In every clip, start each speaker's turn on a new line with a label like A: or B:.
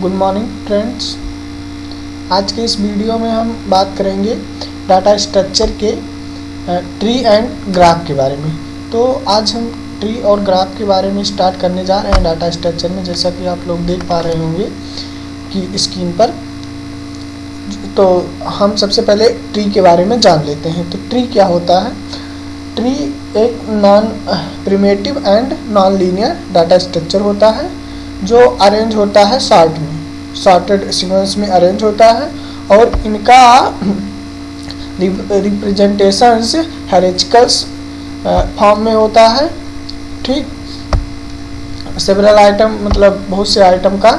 A: Good morning friends आज के इस वीडियो में हम बात करेंगे डाटा स्ट्रक्चर के ट्री एंड ग्राफ के बारे में। तो आज हम ट्री और ग्राफ के बारे में स्टार्ट करने जा रहे हैं डाटा स्ट्रक्चर में। जैसा कि आप लोग देख पा रहे होंगे कि स्क्रीन पर। तो हम सबसे पहले ट्री के बारे में जान लेते हैं। तो ट्री क्या होता है? ट्री एक non primitive and non linear data structure होता है। जो अरेंज होता है शॉर्ट में। शॉर्टेड सीक्वेंस में अरेंज होता है और इनका रिप्रेजेंटेशंस हेरिजिकल्स फॉर्म में होता है, ठीक? सेवरल आइटम मतलब बहुत से आइटम का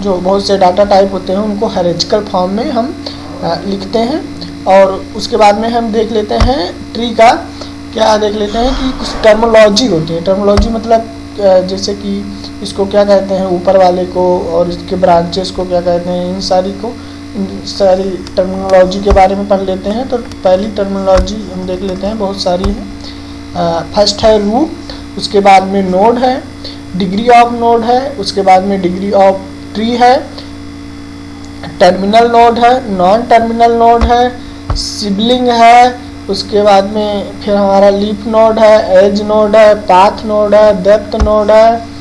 A: जो बहुत से डाटा टाइप होते हैं, उनको हेरिजिकल फॉर्म में हम लिखते हैं और उसके बाद में हम देख लेते हैं ट्री का क्या देख लेते हैं कि कुछ टर्मोलॉजी होती है। टर्मोलॉजी मतलब जैसे कि इसको क्या कहते हैं ऊपर वाले को और इसके ब्रांचेस को क्या कहते हैं इन सारी को इन सारी टर्मिनोलॉजी के बारे में पढ़ लेते हैं। तो पहली टर्मिनोलॉजी हम देख लेते हैं बहुत सारी है। फ़र्स्ट है रूट उसके बाद में नोड है डिग्री ऑफ़ नोड है उसके बाद में डिग्री ऑफ़ ट्री है टर्मिनल नोड है नॉन टर्मिनल नोड है सिबलिंग है उसके बाद में फिर हमारा लीफ नोड है एज नोड है पाथ नोड है डेप्थ नोड है, है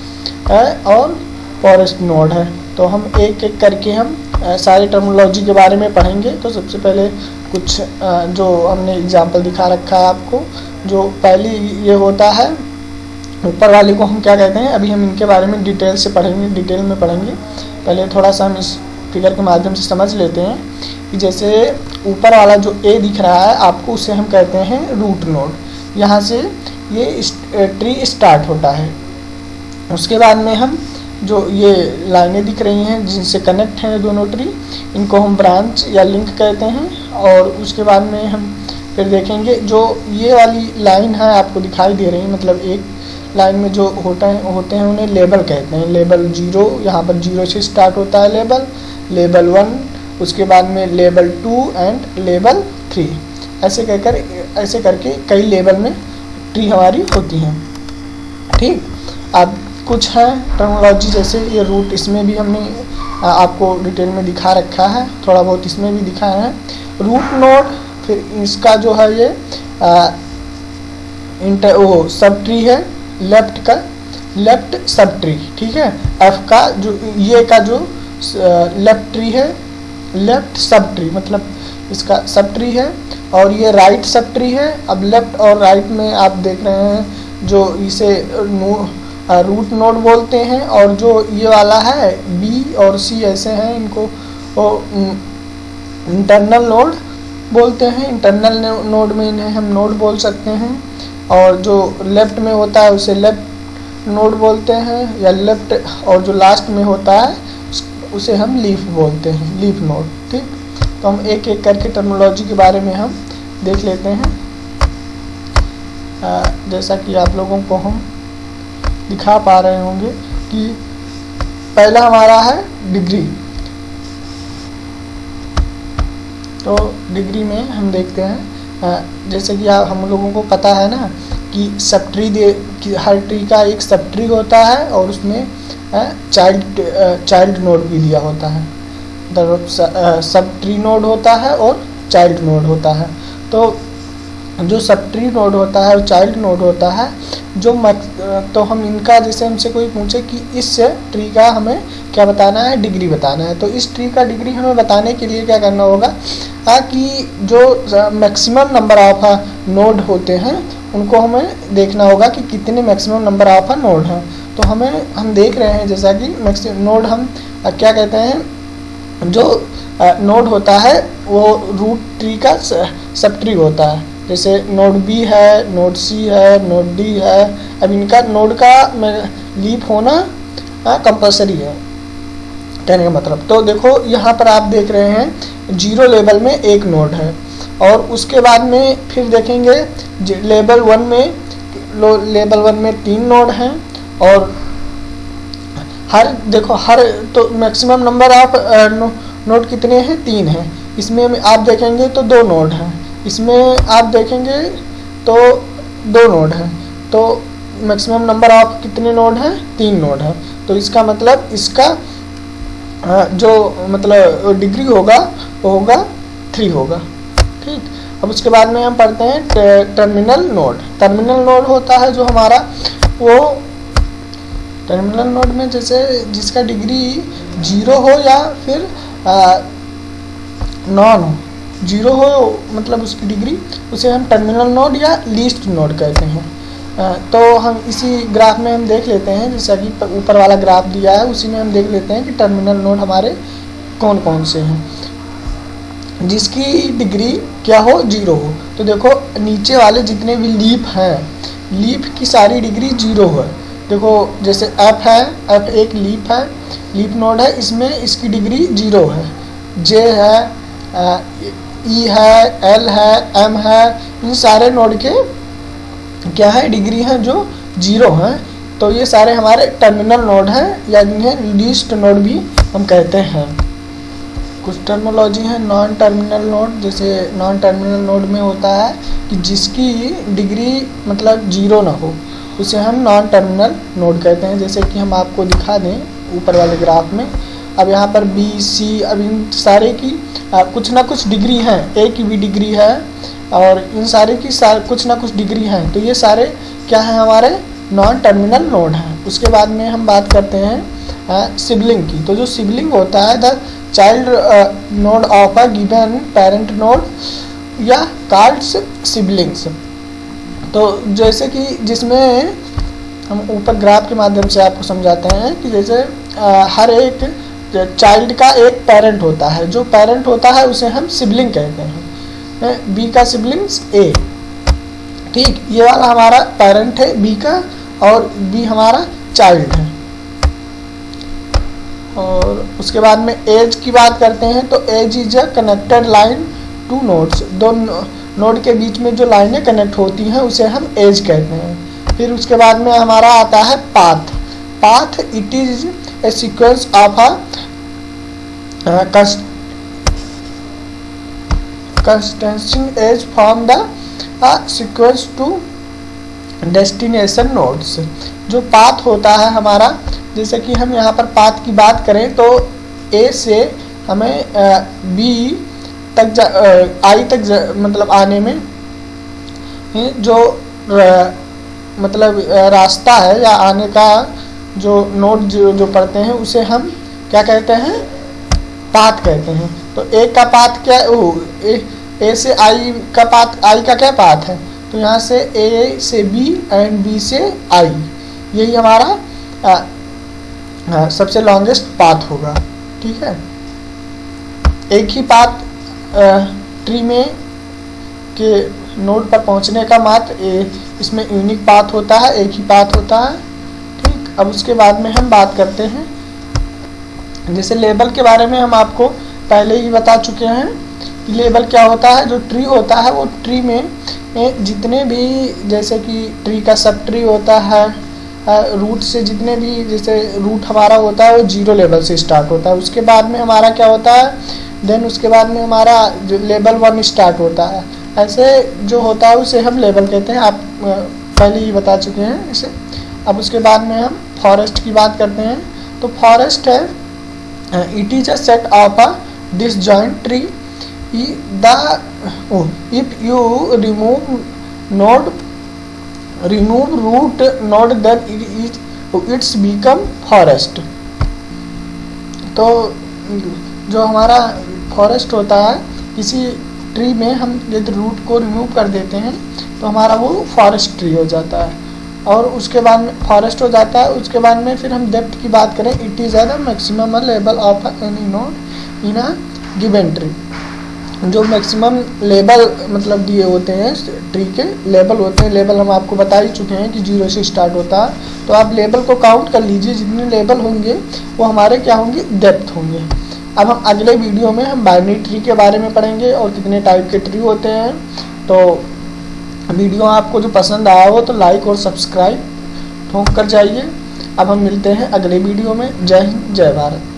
A: और फॉरेस्ट नोड है। तो हम एक एक करके हम सारी टर्मोलॉजी के बारे में पढ़ेंगे। तो सबसे पहले कुछ जो हमने एग्जांपल दिखा रखा है आपको, जो पहली ये होता है, ऊपर वाले को हम क्या कहते हैं? अभी हम इनके बारे में डिटेल से पढ़ेंगे डिटेल में पढ़ेंगे। पहले थोड़ा सा हम इस फिगर के माध्यम से समझ लेते हैं कि जैसे ऊपर वाला जो ए दिख रहा है, आपको उसे हम कहते हैं रूट नोड यहाँ से ये ट्री स्टार्ट होता है। उसके बाद में हम जो ये लाइनें दिख रही हैं, जिनसे कनेक्ट हैं दोनों ट्री इनको हम ब्रांच या लिंक कहते हैं और उसके बाद में हम फिर देखेंगे जो ये वाली लाइन है आपको दिखाई दे रही है मतलब एक लाइन में जो होता है, होते हैं उन्हें लेबल कहते हैं। लेबल ज़ीरो यहाँ पर ज़ीरो से स्टार्ट होता है लेबल लेबल वन उसके बाद में label two and label three ऐसे कहकर, ऐसे करके कई लेबल में ट्री हमारी होती हैं। ठीक? अब कुछ है टर्मोलॉजी जैसे ये रूट इसमें भी हमने आपको डिटेल में दिखा रखा है, थोड़ा बहुत इसमें भी दिखाया है। रूट नोड फिर इसका जो है ये इंटर वो सब ट्री है लेफ़्ट का लेफ़्ट सब ट्री ठीक है? एफ़ का जो, ये का जो लेफ़्ट ट्री है लेफ़्ट सब ट्री मतलब इसका सब ट्री है, और ये राइट सब ट्री है। अब लेफ़्ट और राइट में आप देख रहे हैं, जो इसे रूट नोड बोलते हैं और जो ये वाला है बी और सी ऐसे हैं इनको इंटरनल नोड बोलते हैं। इंटरनल नोड में इन्हें हम नोड बोल सकते हैं। और जो लेफ़्ट में होता है उसे लेफ़्ट नोड बोलते हैं या लेफ़्ट और जो लास्ट में होता है उसे हम लीफ बोलते हैं लीफ नोड ठीक? तो हम एक एक करके टर्मोलॉजी के बारे में हम देख लेते हैं। आ, जैसा कि आप लोगों को हम दिखा पा रहे होंगे कि पहला हमारा है डिग्री। तो डिग्री में हम देखते हैं जैसे कि आप, हम लोगों को पता है ना कि सब ट्री दे, कि हर ट्री का एक सब ट्री होता है और उसमें चाइल्ड चाइल्ड नोड भी दिया होता है। सब ट्री नोड होता है और चाइल्ड नोड होता है। तो जो सब ट्री नोड होता है और चाइल्ड नोड होता है, जो मत तो हम इनका जैसे हमसे कोई पूछे कि इस ट्री का हमें क्या बताना है डिग्री बताना है। तो इस ट्री का डिग्री हमें बताने के लिए क्या करना होगा कि जो मैक्सिमम नंबर ऑफ़ नोड होते हैं, उनको हमें देखना होगा कि कितने मैक्सिमम नंबर ऑफ़ नोड हैं। तो हमें, हम देख रहे हैं जैसा कि मैक्सिमम नोड हम, क्या कहते हैं, जो नोड होता है, वो रूट ट्री का सब ट्री होता है। जैसे नोड बी है नोड सी है नोड डी है। अब इनका नोड का लीप होना कंपलसरी है। कहने का मतलब। तो देखो, यहाँ पर आप देख रहे हैं ज़ीरो लेवल में एक नोड है। और उसके बाद में फिर देखेंगे लेवल वन में लेवल वन में तीन नोड हैं। और हर, देखो, हर तो मैक्सिमम नंबर ऑफ़ नोड कितने हैं? तीन हैं। इसमें आप देखेंगे तो दो नोड हैं। इसमें आप देखेंगे तो दो नोड हैं। तो मैक्सिमम नंबर ऑफ़ कितने नोड हैं? तीन नोड हैं। तो इसका मतलब इसका जो मतलब डिग्री होगा, वो होगा थ्री होगा। ठीक? अब उसके बाद में हम पढ़ते हैं टर्मिनल नोड टर्मिनल नोड होता है जो हमारा, वो टर्मिनल नोड में जैसे जिसका डिग्री ज़ीरो हो या फिर नॉन हो। ज़ीरो हो मतलब उसकी डिग्री, उसे हम टर्मिनल नोड या लीस्ट नोड कहते हैं। तो हम इसी ग्राफ में हम देख लेते हैं, जैसा कि ऊपर वाला ग्राफ दिया है, उसी में हम देख लेते हैं कि टर्मिनल नोड हमारे कौन कौन से हैं। जिसकी डिग्री क्या हो, ज़ीरो हो। तो देखो, नीचे वाले जितने भी लीप हैं लीप की सारी डिग्री ज़ीरो है। देखो, जैसे एफ़ है एफ़ एक लीप है लीप नोड है, इसमें इसकी डिग्री ज़ीरो है। जे है ई है, एल है, एम है, इन सारे नोड के क्या है डिग्री हैं जो ज़ीरो हैं। तो ये सारे हमारे टर्मिनल नोड हैं, या इन्हें लीस्ट नोड भी हम कहते हैं। कुछ टर्मोलॉजी है नॉन टर्मिनल नोड जैसे नॉन टर्मिनल नोड में होता है कि जिसकी डिग्री मतलब ज़ीरो ना हो, उसे हम नॉन टर्मिनल नोड कहते हैं। जैसे कि हम आपको दिखा दें, ऊपर वाले ग्राफ में अब यहाँ पर बी सी अब इन सारे की आ, कुछ ना कुछ डिग्री हैं। ए की भी डिग्री है और इन सारे की सार, कुछ ना कुछ डिग्री हैं। तो ये सारे क्या हैं हमारे? नॉन टर्मिनल नोड हैं। उसके बाद में हम बात करते हैं सिबलिंग की। तो जो सिबलिंग होता है the child node of a given parent node या कार्ड्स सिबलिंग्स तो जैसे कि जिसमें हम ऊपर ग्राफ के माध्यम से आपको समझाते हैं कि जैसे आ, हर एक चाइल्ड का एक पेरेंट होता है। जो पेरेंट होता है, उसे हम सिबलिंग कहते हैं। बी का सिबलिंग्स ए ठीक, ये वाला हमारा पेरेंट है बी का और बी हमारा चाइल्ड है। और उसके बाद में एज की बात करते हैं तो edge is a connected line to nodes दो नोड के बीच में जो लाइनें कनेक्ट होती हैं, उसे हम एज कहते हैं। फिर उसके बाद में हमारा आता है path path it is a sequence of a consisting edge from the sequence to destination nodes जो पाथ होता है हमारा जैसे कि हम यहाँ पर पाथ की बात करें तो ए से हमें बी तक जा आई तक जा, मतलब आने में जो मतलब रास्ता है या आने का जो नोट जो जो पढ़ते हैं उसे हम क्या कहते हैं? पाथ कहते हैं। तो ए का पाथ क्या ओ ए, ए से आई का पाथ आई का क्या पाथ है? तो यहाँ से ए से बी एंड बी से आई यही हमारा आ, आ, सबसे लॉन्गेस्ट पाथ होगा। ठीक है? एक ही पाथ ट्री में के नोड पर पहुँचने का मात्र इसमें यूनिक पाथ होता है एक ही पाथ होता है। अब उसके बाद में हम बात करते हैं। जैसे लेबल के बारे में हम आपको पहले ही बता चुके हैं कि लेबल क्या होता है, जो ट्री होता है, वो ट्री में जितने भी जैसे कि ट्री का सब ट्री होता है रूट से जितने भी जैसे रूट हमारा होता है, वो ज़ीरो लेवल से स्टार्ट होता है। उसके बाद में हमारा क्या होता है? देन उसके बाद में हमारा जो लेवल वन स्टार्ट होता है। ऐसे जो होता है, उसे हम लेवल कहते हैं। आप पहले ही बता चुके हैं इसे। अब उसके बाद में हम फॉरेस्ट की बात करते हैं तो फॉरेस्ट है it is a set of a disjoint tree the if you remove node remove root node then it's become forest तो जो हमारा फॉरेस्ट होता है, किसी ट्री में हम यदि रूट को रिमूव कर देते हैं तो हमारा वो फॉरेस्ट ट्री हो जाता है। और उसके बाद में फॉरेस्ट हो जाता है, उसके बाद में फिर हम डेप्थ की बात करें it is the maximum level of any node in a given tree जो मैक्सिमम लेवल मतलब दिए होते हैं ट्री के लेवल होते हैं लेवल हम आपको बता ही चुके हैं कि ज़ीरो से स्टार्ट होता है। तो आप लेवल को काउंट कर लीजिए, जितने लेवल होंगे, वो हमारे क्या होंगे? डेप्थ होंगे। अब हम अगले वीडियो में हम बाइनरी ट्री के बारे में पढ़ेंगे और कितने टाइप के ट्री होते हैं। तो वीडियो आपको जो पसंद आया हो तो लाइक और सब्सक्राइब ठोंक कर जाइए। अब हम मिलते हैं अगले वीडियो में। जय हिंद, जय भारत।